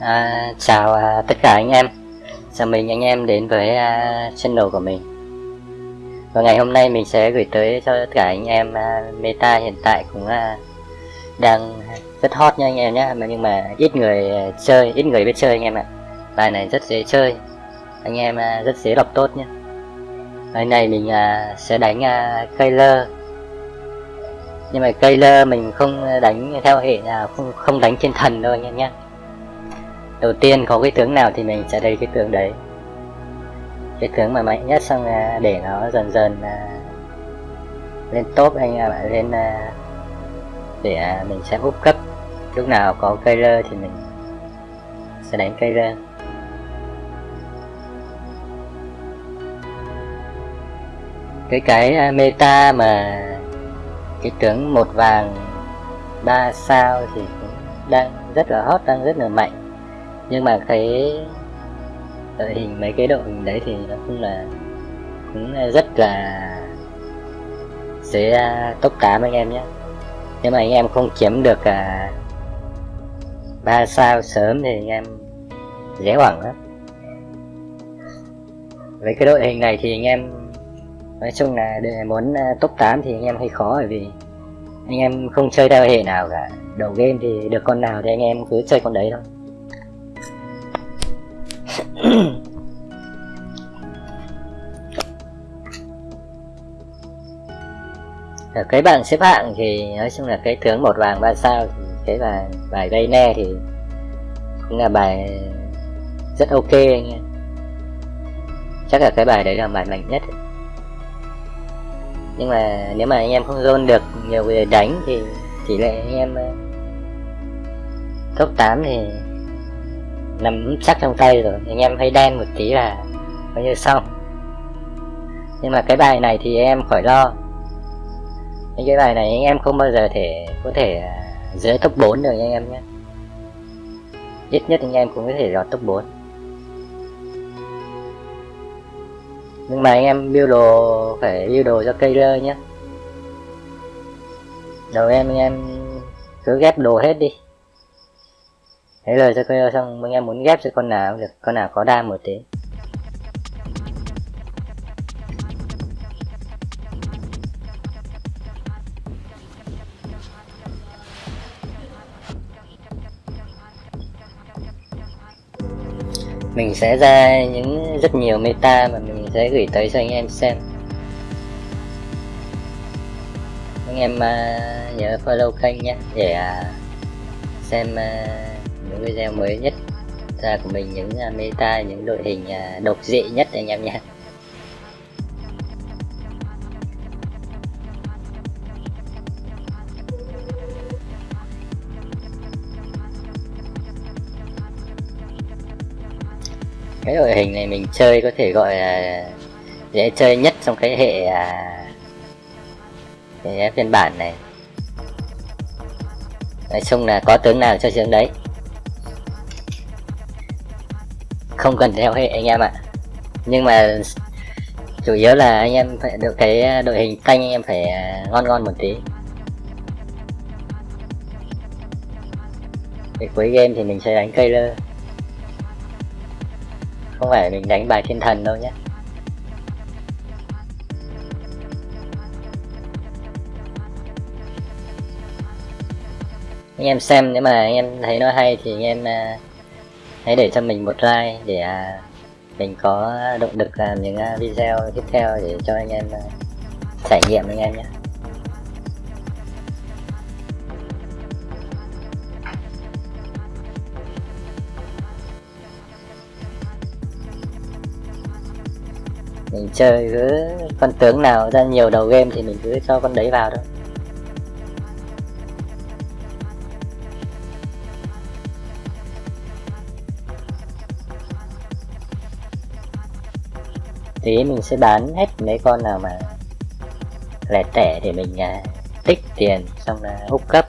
À, chào à, tất cả anh em. Chào mừng anh em đến với à, channel của mình. Và ngày hôm nay mình sẽ gửi tới cho tất cả anh em à, meta hiện tại cũng à, đang rất hot nha anh em nhé. Mà Nhưng mà ít người à, chơi, ít người biết chơi anh em ạ. Bài này rất dễ chơi. Anh em à, rất dễ đọc tốt nhé. Bài này mình à, sẽ đánh à, Kailer Nhưng mà Kailer mình không đánh theo hệ nào, không, không đánh trên thần đâu anh em nhé đầu tiên có cái tướng nào thì mình sẽ lấy cái tướng đấy. Cái tướng mà mạnh nhất xong à, để nó dần dần à, lên top anh em ạ lên à, để mình sẽ úp cấp. Lúc nào có cây lơ thì mình sẽ đánh cây lơ cái cái meta mà cái tướng một vàng ba sao thì cũng đang rất là hot, đang rất là mạnh nhưng mà cái đội hình mấy cái đội hình đấy thì nó cũng là cũng rất là sẽ à, top 8 anh em nhé nếu mà anh em không kiếm được à, 3 sao sớm thì anh em dễ hoảng lắm. Với cái đội hình này thì anh em nói chung là để muốn à, top 8 thì anh em hơi khó bởi vì anh em không chơi theo hệ nào cả. Đầu game thì được con nào thì anh em cứ chơi con đấy thôi. Ở cái bảng xếp hạng thì nói chung là cái tướng một vàng ba sao thì cái là bài gây ne thì cũng là bài rất ok anh em. Chắc là cái bài đấy là bài mạnh nhất. Nhưng mà nếu mà anh em không zone được nhiều người đánh thì tỷ lệ anh em ờ, top 8 thì nằm chắc trong tay rồi. Anh em hay đen một tí là coi như xong. Nhưng mà cái bài này thì em khỏi lo những cái bài này anh em không bao giờ thể có thể à, dưới top 4 được anh em nhé. Ít nhất anh em cũng có thể lọt top 4 nhưng mà anh em build đồ, phải build đồ cho cây lơ nhé. Đầu em anh em cứ ghép đồ hết đi. Thế rồi cho cây xong, anh em muốn ghép cho con nào được. Con nào có đam một tí. Mình sẽ ra những rất nhiều meta mà mình sẽ gửi tới cho anh em xem. Anh em uh, nhớ follow kênh nhé để uh, xem uh, những video mới nhất ra của mình những uh, meta những đội hình uh, độc dị nhất anh em nhé. Cái đội hình này mình chơi có thể gọi là dễ chơi nhất trong cái hệ à, cái phiên bản này. Nói chung là có tướng nào cho tướng đấy. Không cần theo hệ anh em ạ. Nhưng mà chủ yếu là anh em phải được cái đội hình canh anh em phải à, ngon ngon một tí. Để cuối game thì mình sẽ đánh cây lơ không phải mình đánh bài thiên thần đâu nhé. Anh em xem nếu mà anh em thấy nó hay thì anh em uh, hãy để cho mình một like để uh, mình có động lực làm những uh, video tiếp theo để cho anh em trải nghiệm anh em nhé. Mình chơi cứ con tướng nào ra nhiều đầu game thì mình cứ cho con đấy vào thôi. Tí mình sẽ bán hết mấy con nào mà lẻ tẻ để mình à, tích tiền xong là hút cấp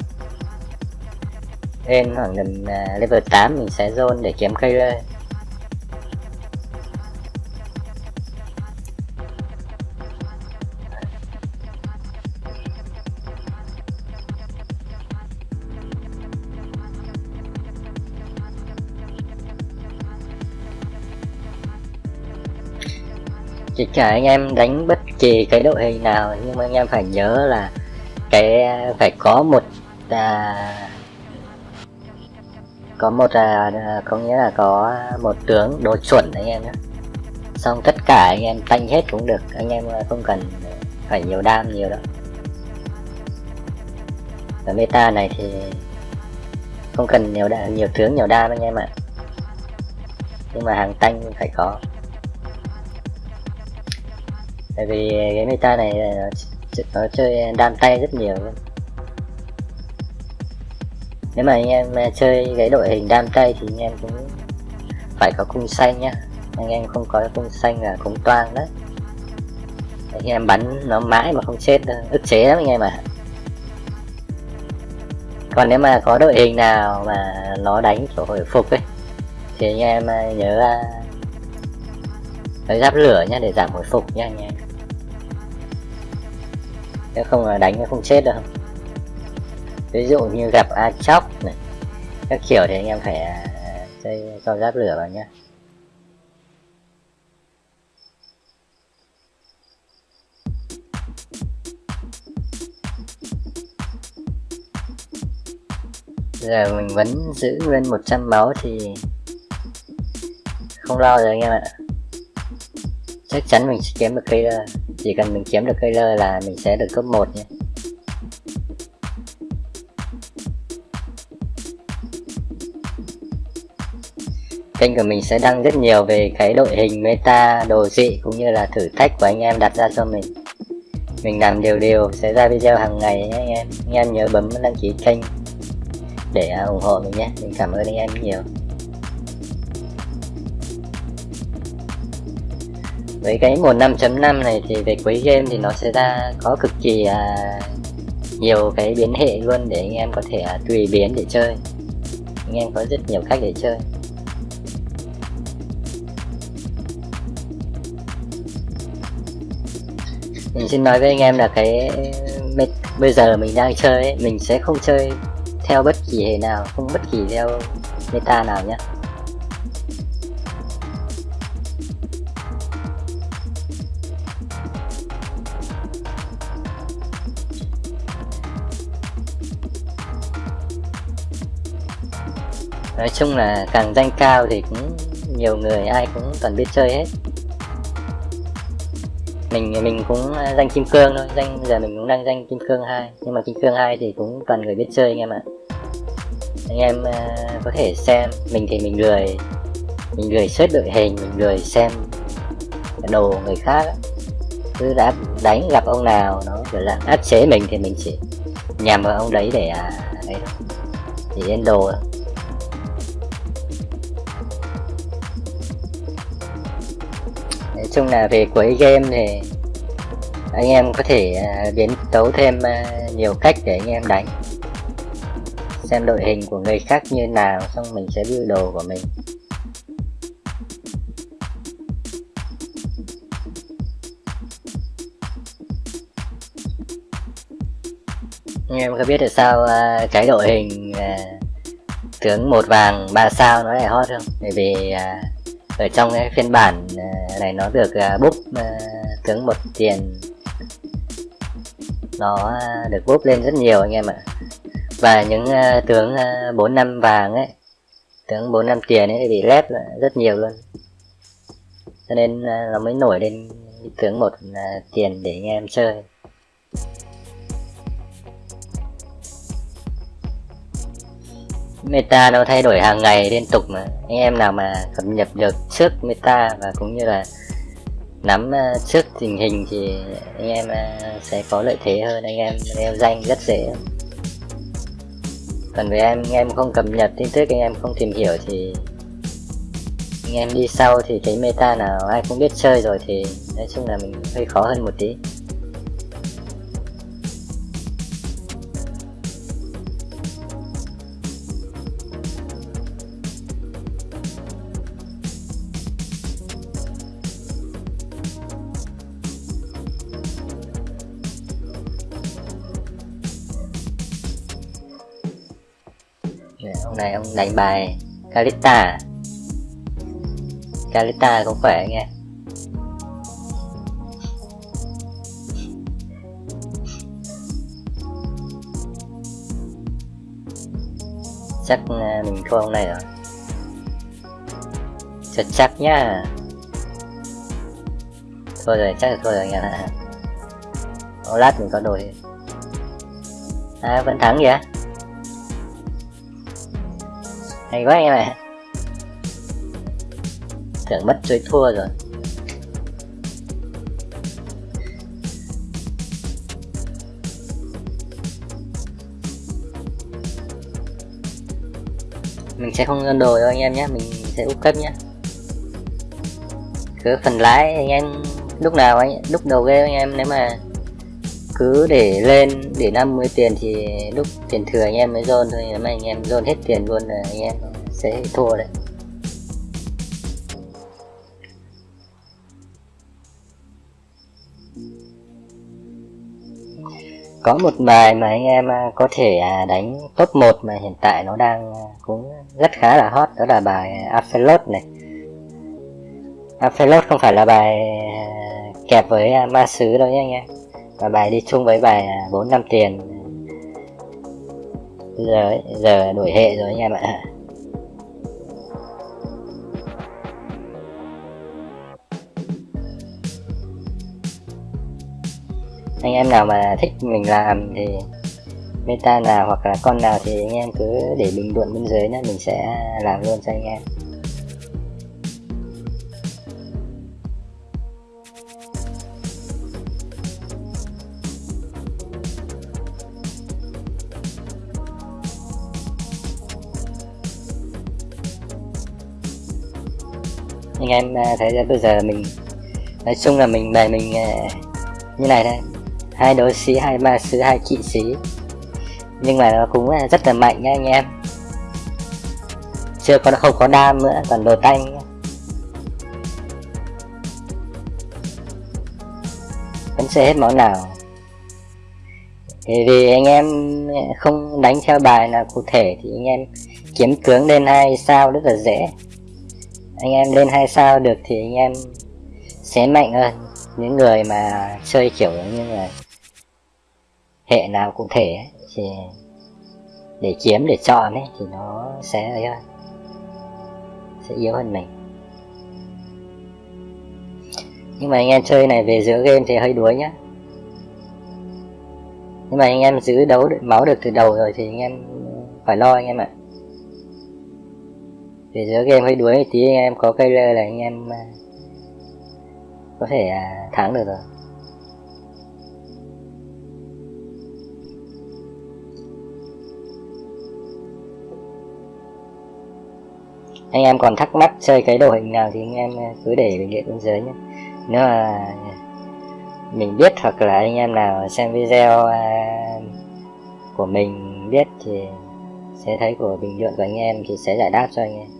lên khoảng gần à, level 8 mình sẽ zone để kiếm cây lên chỉ cả anh em đánh bất kỳ cái đội hình nào nhưng mà anh em phải nhớ là cái phải có một à, có một à, à, có nghĩa là có một tướng đồ chuẩn anh em nhé. Xong tất cả anh em tanh hết cũng được anh em không cần phải nhiều đam nhiều đâu. Ở meta này thì không cần nhiều đa, nhiều tướng nhiều đam anh em ạ. Nhưng mà hàng tanh phải có tại vì cái meta này nó, nó chơi đam tay rất nhiều luôn. Nếu mà anh em à, chơi cái đội hình đam tay thì anh em cũng phải có cung xanh nhá. Anh em không có cung xanh là cung toang đấy. Anh em bắn nó mãi mà không chết ức chế lắm anh em ạ. À. còn nếu mà có đội hình nào mà nó đánh kiểu hồi phục ấy thì anh em à, nhớ à, lấy giáp lửa nhá để giảm hồi phục nha anh em nếu không là đánh nó không chết đâu. Ví dụ như gặp a chóc này, các kiểu thì anh em phải à, chơi cho giáp lửa vào nhá. Giờ mình vẫn giữ nguyên 100 máu thì không lo rồi anh em ạ chắc chắn mình sẽ kiếm được cây lơ chỉ cần mình kiếm được cây lơ là mình sẽ được cấp 1 nhé. Kênh của mình sẽ đăng rất nhiều về cái đội hình meta, đồ dị cũng như là thử thách của anh em đặt ra cho mình. Mình làm đều đều sẽ ra video hàng ngày nhé anh em. Anh em nhớ bấm đăng ký kênh để à, ủng hộ mình nhé. Mình cảm ơn anh em nhiều. Với cái mùa 5.5 này thì về cuối game thì nó sẽ ra có cực kỳ à, nhiều cái biến hệ luôn để anh em có thể à, tùy biến để chơi. Anh em có rất nhiều cách để chơi. Mình xin nói với anh em là cái bây giờ mình đang chơi ấy, mình sẽ không chơi theo bất kỳ hệ nào không bất kỳ theo meta nào nhé nói chung là càng danh cao thì cũng nhiều người ai cũng toàn biết chơi hết. Mình mình cũng à, danh kim cương thôi danh giờ mình cũng đang danh kim cương hai. Nhưng mà kim cương hai thì cũng toàn người biết chơi anh em ạ. Anh em uh, có thể xem mình thì mình lười. Mình lười xếp đội hình mình lười xem đồ người khác cứ đã đánh gặp ông nào nó kiểu là áp chế mình thì mình chỉ nhằm vào ông đấy để à, ấy thì lên đồ nói chung là về cuối game thì anh em có thể à, biến tấu thêm à, nhiều cách để anh em đánh. Xem đội hình của người khác như nào, xong mình sẽ build đồ của mình. Anh em có biết tại sao à, cái đội hình tướng một vàng ba sao nó lại hot không? Bởi vì ở trong cái phiên bản ờ, này nó được ờ, búp ờ, tướng một tiền. Nó được búp lên rất nhiều anh em ạ. Và những tướng 4 năm vàng ấy, tướng 4 năm tiền ấy bị lép rất nhiều luôn. Cho nên nó mới nổi lên tướng một tiền để anh em chơi. Meta nó thay đổi hàng ngày liên tục mà. Anh em nào mà cập nhật được trước meta và cũng như là nắm ờ, trước tình hình thì anh em ờ, sẽ có lợi thế hơn. Anh em leo danh rất dễ. Còn với em, anh em không cập nhật tin tức, anh em không tìm hiểu thì anh em đi sau thì cái meta nào ai cũng biết chơi rồi thì nói chung là mình hơi khó hơn một tí. đánh bài Calista Calista cũng khỏe anh em chắc à, mình thua ông này rồi. Thật chắc nhá. Thôi rồi, chắc là thôi rồi anh em ạ lát mình có đổi. À vẫn thắng vậy. Hay quá anh em ạ Tưởng mất chuối thua rồi. Mình sẽ không đồ đâu anh em nhé, mình sẽ úp cấp nhé. Cứ phần lái anh em lúc nào anh, lúc đầu game anh em, nếu mà cứ để lên, để 50 tiền thì lúc tiền thừa anh em mới dồn thôi nếu mà anh em dồn hết tiền luôn là anh em sẽ thua đấy. Có một bài mà anh em à, có thể à, đánh top 1 mà hiện tại nó đang à, cũng rất khá là hot, đó là bài Aphelot này. Aphelot không phải là bài kẹp với ma sứ đâu nhé anh em và bài đi chung với bài à, 4 năm tiền. Giờ giờ đổi hệ rồi anh em ạ. Anh em nào mà thích mình làm thì meta nào hoặc là con nào thì anh em cứ để bình luận bên dưới nhé mình sẽ làm luôn cho anh em. Anh em à, thấy là bây giờ mình, nói chung là mình bài mình à, như này đây hai đấu sĩ, hai ma sứ hai kỵ sĩ. Nhưng mà nó cũng à, rất là mạnh nha anh em. Chưa có, không có đam nữa còn đồ tanh. Vẫn sẽ hết món nào. Thì vì anh em không đánh theo bài là cụ thể thì anh em kiếm tướng lên hai sao rất là dễ anh em lên hai sao được thì anh em sẽ mạnh hơn. Những người mà chơi kiểu như là hệ nào cụ thể ấy, thì để kiếm để chọn ấy thì nó sẽ ấy hơn sẽ yếu hơn mình. Nhưng mà anh em chơi này về giữa game thì hơi đuối nhá. Nhưng mà anh em giữ đấu được máu được từ đầu rồi thì anh em phải lo anh em ạ để giữa game hơi đuối tí, anh em có cây lơ là anh em à, có thể à, thắng được rồi. Anh em còn thắc mắc chơi cái đồ hình nào thì anh em à, cứ để bình luận bên dưới nhé. Nếu mà mình biết hoặc là anh em nào xem video của mình biết thì sẽ thấy của bình luận của anh em thì sẽ giải đáp cho anh em.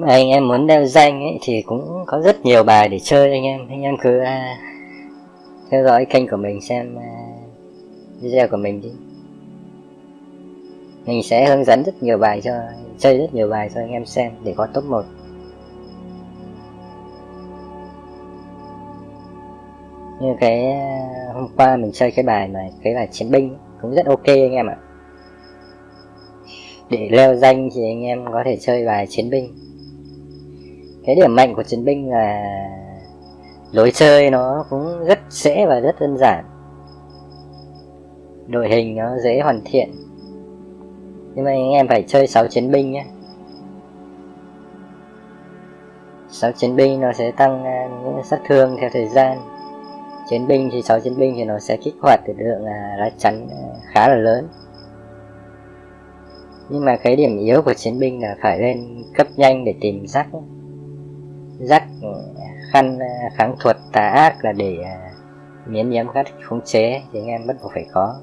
Anh em muốn đeo danh ấy, thì cũng có rất nhiều bài để chơi anh em. Anh em cứ uh, theo dõi kênh của mình xem uh, video của mình đi. Mình sẽ hướng dẫn rất nhiều bài cho chơi rất nhiều bài cho anh em xem để có top 1 như cái uh, hôm qua mình chơi cái bài mà cái bài chiến binh cũng rất ok anh em ạ. Để leo danh thì anh em có thể chơi bài chiến binh cái điểm mạnh của chiến binh là lối chơi nó cũng rất dễ và rất đơn giản. Đội hình nó dễ hoàn thiện. Nhưng mà anh em phải chơi 6 chiến binh nhé. 6 chiến binh nó sẽ tăng à, những sát thương theo thời gian. Chiến binh thì 6 chiến binh thì nó sẽ kích hoạt được lượng à, lá chắn à, khá là lớn. Nhưng mà cái điểm yếu của chiến binh là phải lên cấp nhanh để tìm rắc dắt ừ, khăn ờ, kháng thuật tà ác là để ờ, miễn nhiễm các khống chế thì anh em bắt buộc phải có.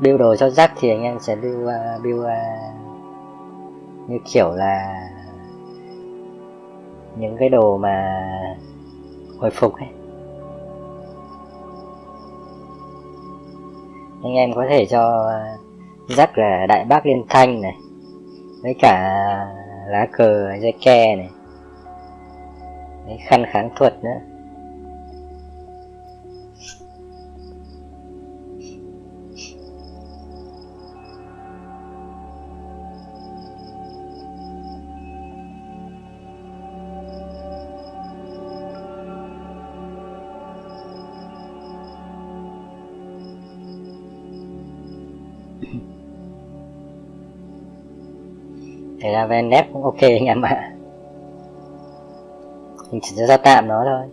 Build đồ cho rắc thì anh em sẽ build, uh, build uh, như kiểu là những cái đồ mà hồi phục ấy. Anh em có thể cho rắc là đại bác liên thanh này với cả lá cờ dây ke này Đấy, khăn kháng thuật nữa. Về nét cũng ok anh em ạ. Mình chỉ ra tạm nó thôi.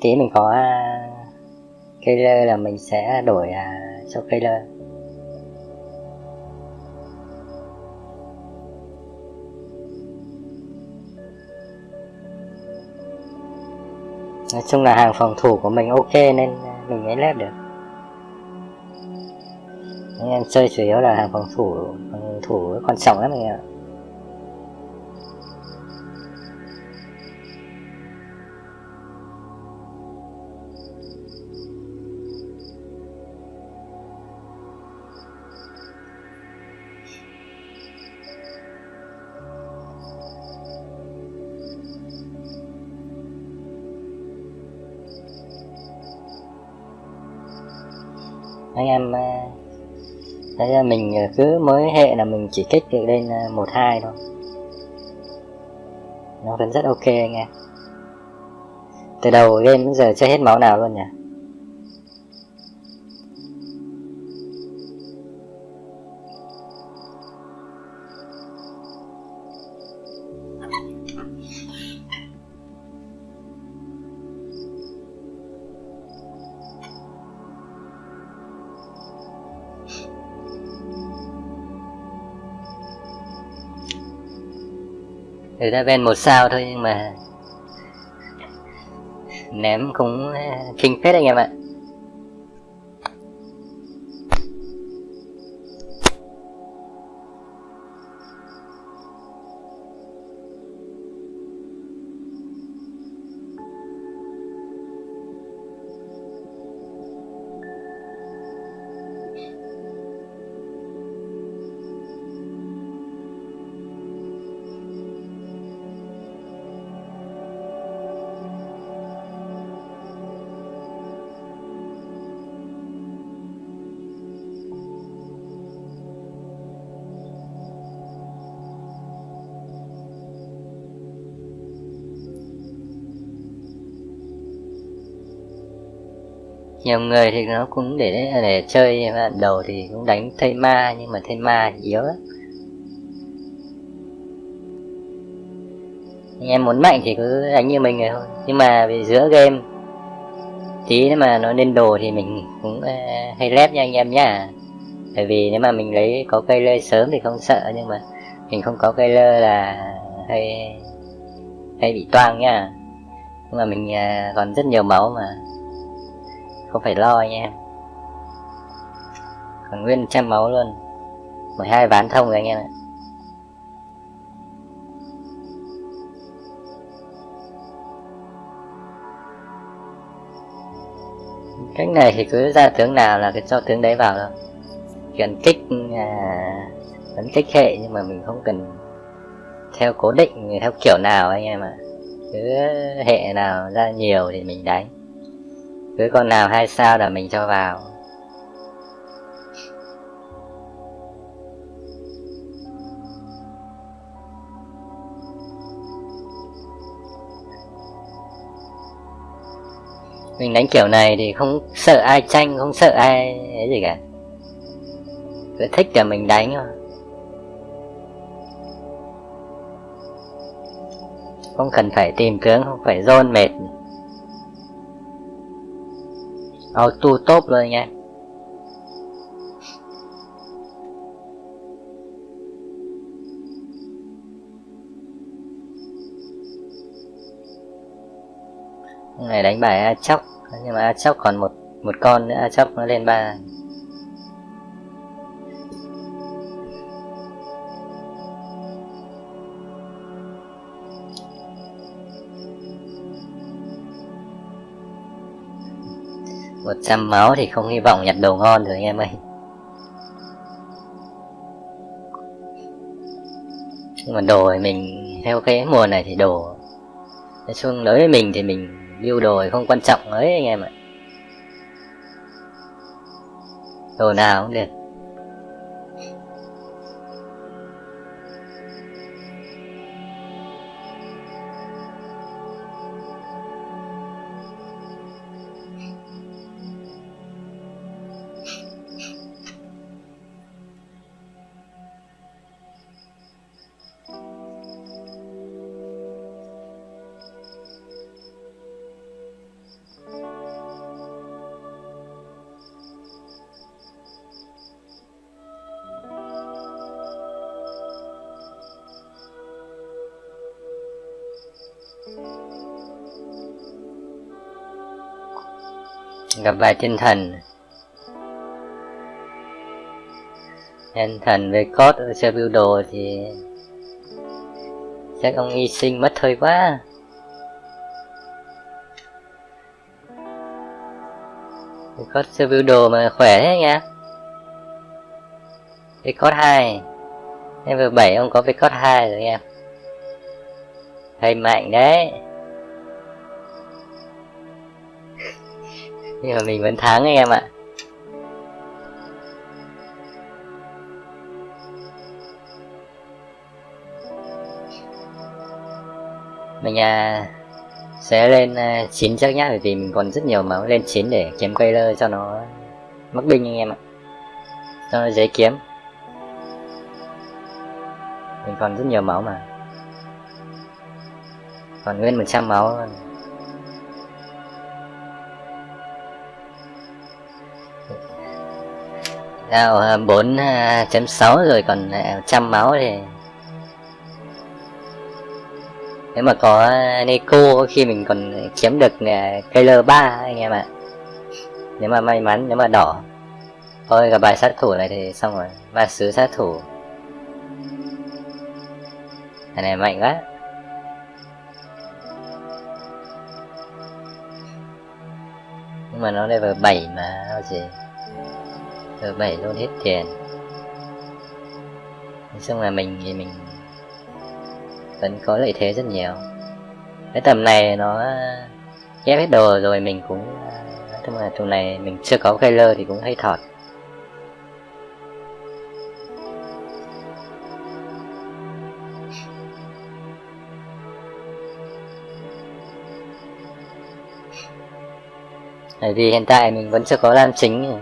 Tí mình có à, cây lơ là mình sẽ đổi à, cho cây lơ Nói chung là hàng phòng thủ của mình ok nên mình mới lép được. Anh em chơi chủ yếu là hàng phòng thủ Phòng thủ quan trọng lắm anh em ạ. Anh em ờ, thấy à, mình ờ, cứ mới hệ là mình chỉ kích được lên ờ, một hai thôi. Nó vẫn rất ok anh em. Từ đầu game đến giờ chưa hết máu nào luôn nhỉ? Đã ven một sao thôi nhưng mà Ném cũng kinh phết anh em ạ. Nhiều người thì nó cũng để để chơi mà đầu thì cũng đánh thây ma nhưng mà thây ma yếu lắm. Anh em muốn mạnh thì cứ đánh như mình rồi thôi nhưng mà về giữa game tí nếu mà nó lên đồ thì mình cũng uh, hay lép nha anh em nhá. Bởi vì nếu mà mình lấy có cây lơ sớm thì không sợ nhưng mà mình không có cây lơ là hay hay bị toang nha. Nhưng mà mình uh, còn rất nhiều máu mà không phải lo anh em? Còn nguyên trăm máu luôn. 12 ván thông rồi anh em ạ. Cách này thì cứ ra tướng nào là cái cho tướng đấy vào thôi. Cần kích à, vẫn kích hệ nhưng mà mình không cần theo cố định theo kiểu nào anh em ạ. Cứ hệ nào ra nhiều thì mình đánh cứ con nào hai sao là mình cho vào. Mình đánh kiểu này thì không sợ ai tranh, không sợ ai ấy gì cả. Cứ thích là mình đánh thôi. Không cần phải tìm tướng không phải dôn mệt. Ờ, auto tốt rồi nha. Này đánh bài A chóc, nhưng mà A chóc còn một một con nữa, A chóc nó lên ba 100 máu thì không hy vọng nhặt đồ ngon rồi, anh em ơi. Nhưng mà đồ thì mình, theo cái mùa này thì đồ, Nói chung đối với mình thì mình build đồ thì không quan trọng ấy, anh em ạ. Đồ nào cũng được. Gặp bài thiên thần. Thiên thần về cốt ở chơi biểu đồ thì chắc ông hy sinh mất thời quá. Về cốt chơi biểu đồ mà khỏe thế nha về cốt hai. Em vừa bảy, ông có về cốt hai rồi em thầy mạnh đấy. Nhưng mà mình vẫn thắng anh em ạ. Mình à, sẽ lên à, 9 chắc nhá bởi vì mình còn rất nhiều máu lên 9 để kiếm cây lơ cho nó mắc binh anh em ạ. Cho nó dễ kiếm. Mình còn rất nhiều máu mà. Còn nguyên 100 máu luôn. À, Nào 4.6 rồi còn à, trăm máu thì Nếu mà có à, Neko khi mình còn kiếm được cây l 3 anh em ạ. À. Nếu mà may mắn, nếu mà đỏ. Thôi gặp bài sát thủ này thì xong rồi. Ma sứ sát thủ. Thằng này mạnh quá. Nhưng mà nó level 7 mà sao gì? Từ 7 luôn hết tiền nói chung là mình thì mình vẫn có lợi thế rất nhiều. Cái tầm này nó ghép hết đồ rồi mình cũng, nói chung là tầm này mình chưa có cây lơ thì cũng hay thọt. Bởi vì hiện tại mình vẫn chưa có lam chính.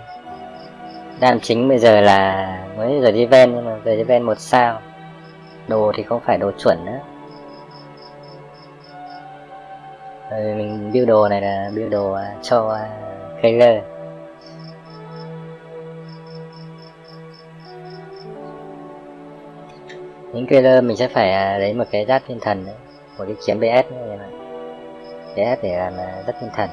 Đam chính bây giờ là mới giờ đi ven nhưng mà giờ đi ven một sao. Đồ thì không phải đồ chuẩn nữa. Rồi mình build đồ này là build đồ à, cho à, Kayler. Những Kayler mình sẽ phải à, lấy một cái giáp thiên thần đấy, Một cái kiếm BS nữa các bạn. BS để làm rất thiên thần.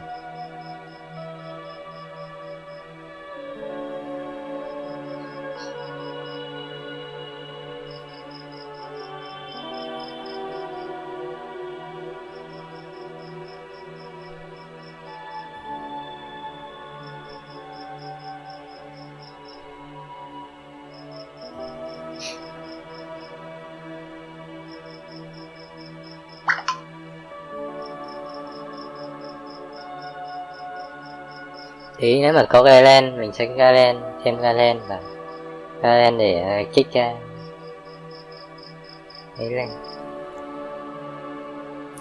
Nếu mà có Galen mình sẽ Galen thêm Galen và Galen để ờ, kích ra. Ấy lên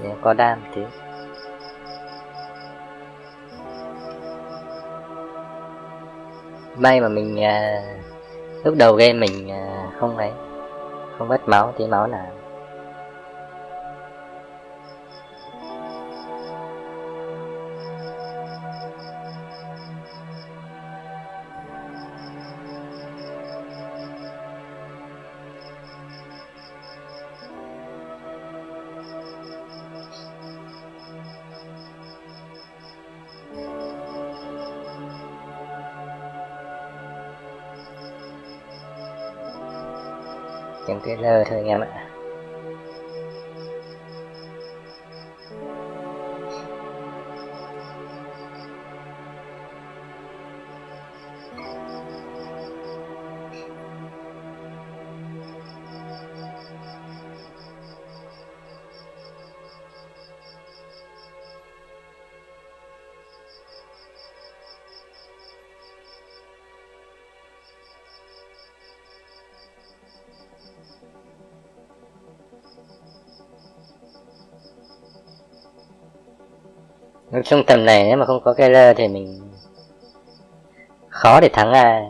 để có đam tí. May mà mình uh, lúc đầu game mình uh, không ấy không mất máu tí máu nào. Kiếm cái lơ thôi anh em ạ. Trung tầm này nếu mà không có Keller thì mình khó để thắng ai.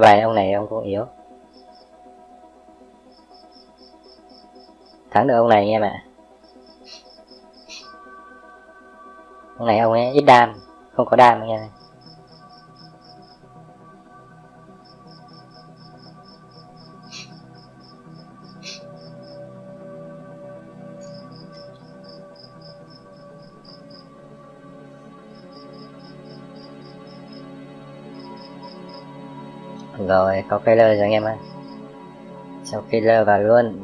Bài ông này ông cũng yếu. Thắng được ông này anh em ạ ông này ông ấy ít đam, không có đam anh em rồi, có killer rồi anh em ơi cho killer vào luôn.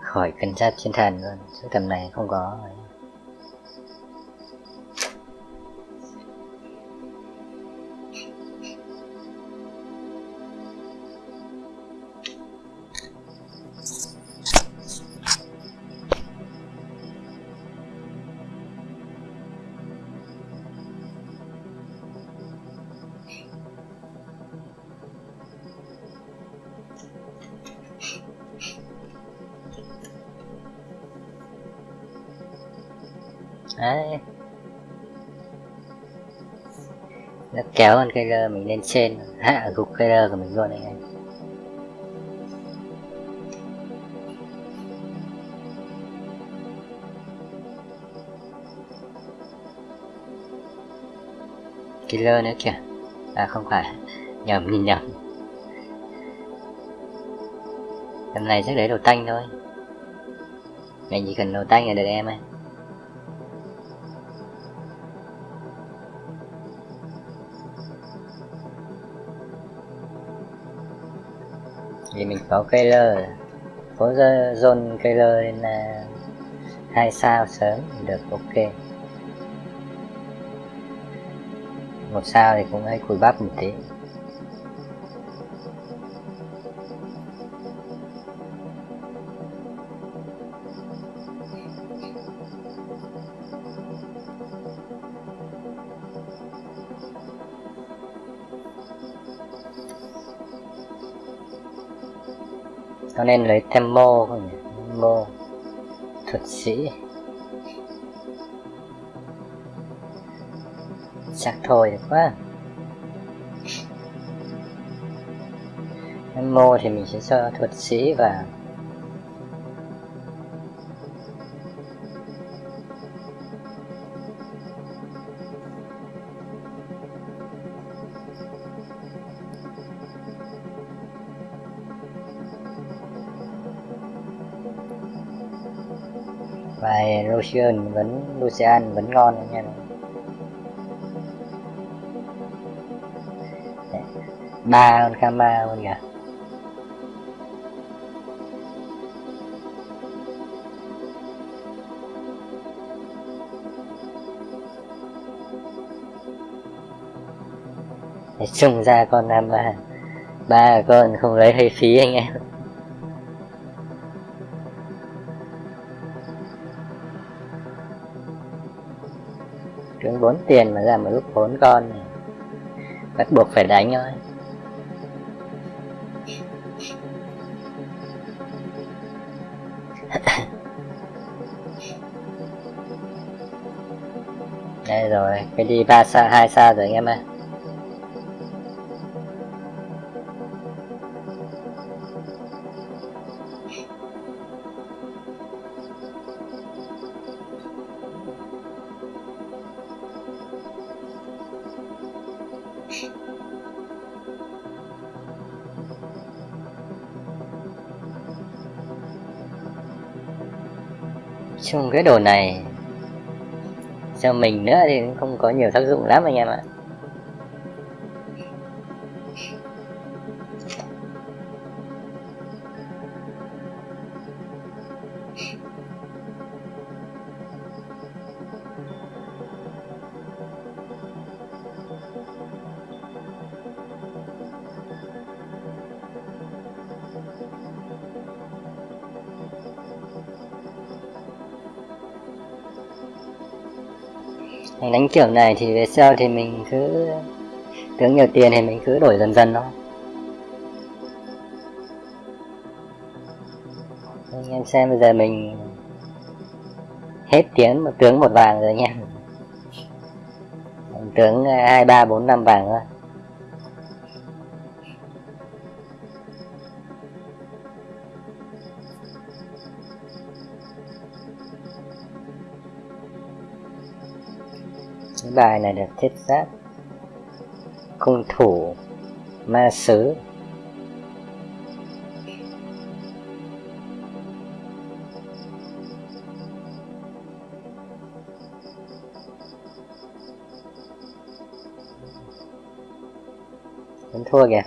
Khỏi cân sát chiến thần luôn số tầm này không có rồi. Nó kéo con cây lơ mình lên trên, hạ gục cây lơ của mình luôn anh em. Killer nữa kìa. À không phải. Nhầm, nhìn nhầm. Tầm này chắc để đồ tanh thôi. Mình chỉ cần đồ tanh là được em ơi. Thì mình có Kayler có zone Kayler lên là hai sao sớm được, ok. Một sao thì cũng hơi cùi bắp một tí. Nên lấy thêm mô không nhỉ? Mô thuật sĩ. Chắc thôi được quá. Mô thì mình sẽ cho thuật sĩ vào. Lucian vẫn Lucian vẫn ngon anh em ba con Kama luôn kìa. Để trùng ra con năm ba ba con không lấy hơi phí anh em. Vốn tiền mà ra một lúc vốn con. Này Bắt buộc phải đánh thôi. Đây rồi, cái đi ba sao, hai sao rồi anh em ơi. Chung cái đồ này. Cho mình nữa thì không có nhiều tác dụng lắm anh em ạ. Kiểu này thì về sau thì mình cứ tướng nhiều tiền thì mình cứ đổi dần dần thôi. Anh em xem bây giờ mình hết tiếng một tướng một vàng rồi nha. Tướng à, hai, ba, bốn, năm vàng thôi. Bài này được thiết giáp cung thủ ma sứ. Vẫn thua kìa.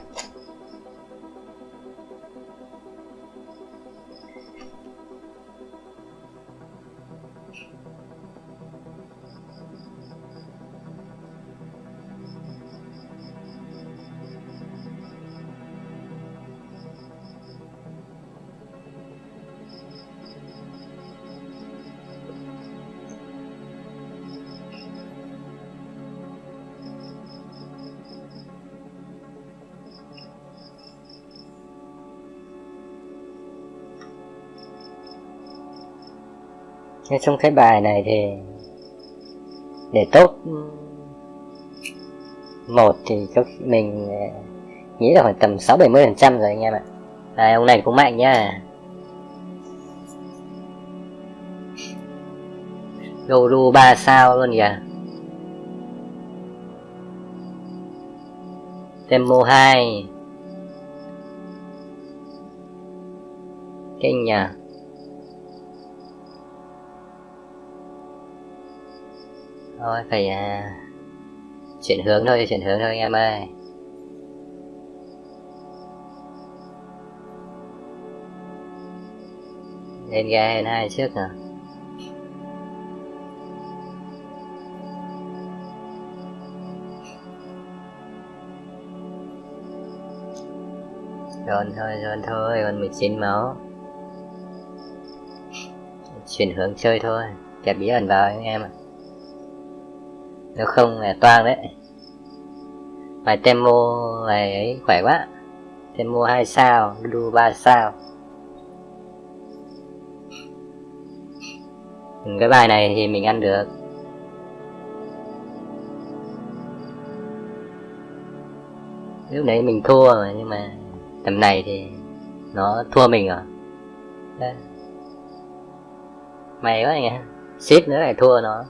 Thế trong cái bài này thì để tốt ừ, một thì có mình ờ, nghĩ là khoảng tầm sáu bảy mươi phần trăm rồi anh em ạ. À, ông này cũng mạnh nhá. Goru 3 sao luôn kìa. Demo 2 Kinh nhỉ thôi phải à, chuyển hướng thôi chuyển hướng thôi anh em ơi. Lên ga lên hai trước nè Rồi thôi, rồi thôi, còn 19 máu. Chuyển hướng chơi thôi Kẹp bí ẩn vào anh em ạ nếu không là toang đấy. Bài Temo này ấy khỏe quá. Temo 2 sao Dudu 3 sao. Cái bài này thì mình ăn được. Lúc đấy mình thua rồi nhưng mà tầm này thì nó thua mình rồi. Mày quá anh ship nữa lại thua nó.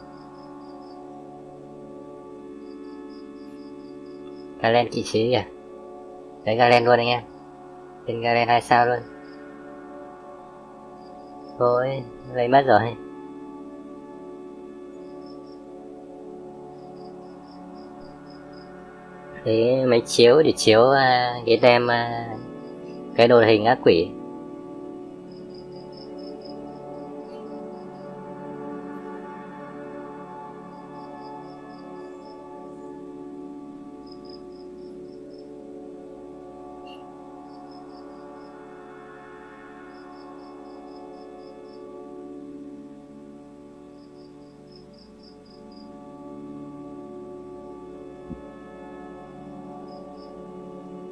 Galen kỵ sĩ kìa. Đấy Galen luôn anh em. Tên Galen 2 sao luôn. Thôi lấy mất rồi. Thế mấy chiếu để chiếu uh, cái tem uh, cái đồ hình ác quỷ.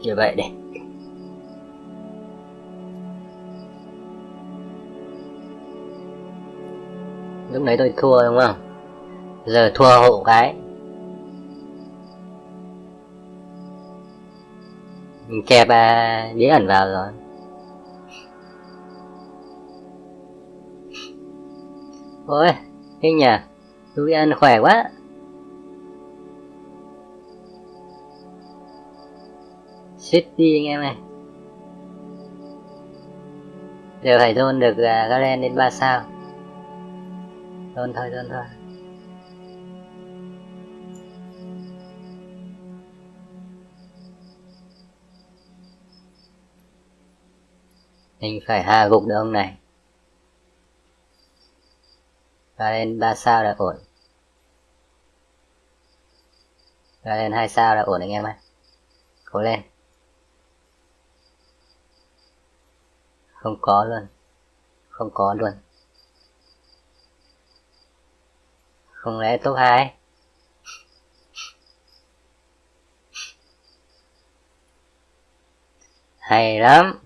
Như vậy đây. Lúc đấy tôi thua đúng không? Giờ thua hộ cái. Mình kẹp à, bí ẩn vào rồi. Ôi thế nhỉ tôi ăn khỏe quá. City anh em này. Giờ phải zone được à, uh, Galen đến 3 sao. Zone thôi zone thôi. Mình phải hạ gục được ông này. Galen 3 sao là ổn. Galen 2 sao là ổn anh em ơi Cố lên. không có luôn. Không có luôn. Không lẽ top 2 hay lắm.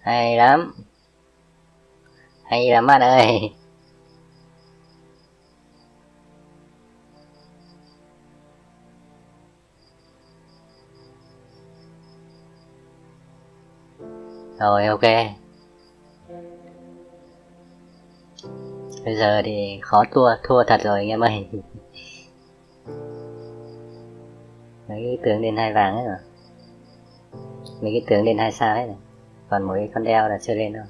Hay lắm. Hay lắm bạn ơi. Rồi, ok. Bây giờ thì khó thua thua thật rồi, anh em ơi. Mấy cái tướng lên hai vàng ấy rồi mấy cái tướng lên hai sao ấy rồi còn mỗi con đeo là chưa lên đâu.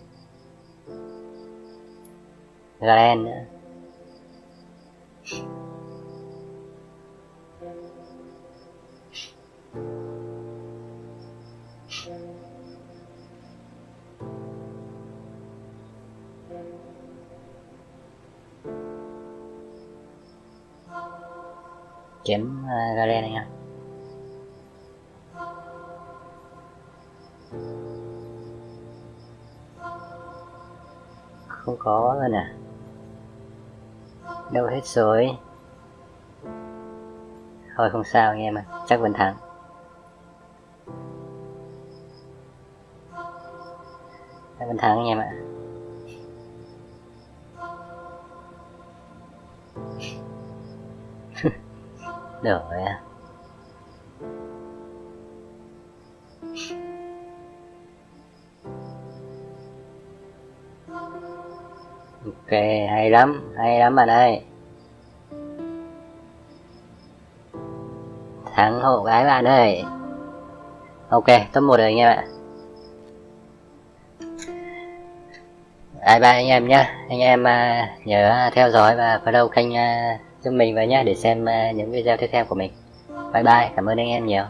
Galen nữa. Chém uh, Galen anh ạ không có rồi nè. Đâu hết rồi. Thôi không sao anh em ạ chắc vẫn thắng. Chắc vẫn thắng anh em ạ được rồi à ok hay lắm hay lắm bạn ơi. Thắng hộ gái bạn ơi. Ok top một rồi anh em ạ. Bye bye anh em nhé anh em uh, nhớ theo dõi và follow kênh uh, giúp mình với nhé để xem ờ, những video tiếp theo của mình. Bye bye, cảm ơn anh em nhiều.